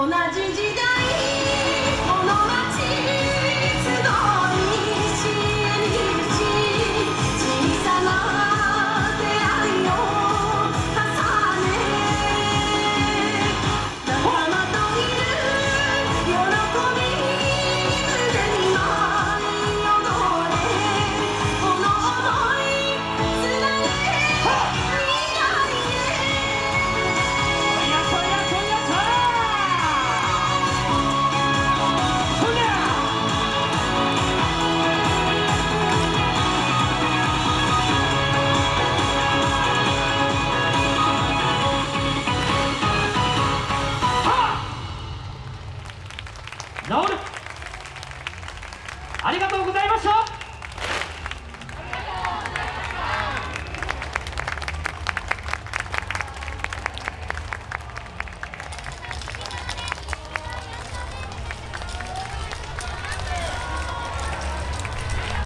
同じ時代ありがとうございました。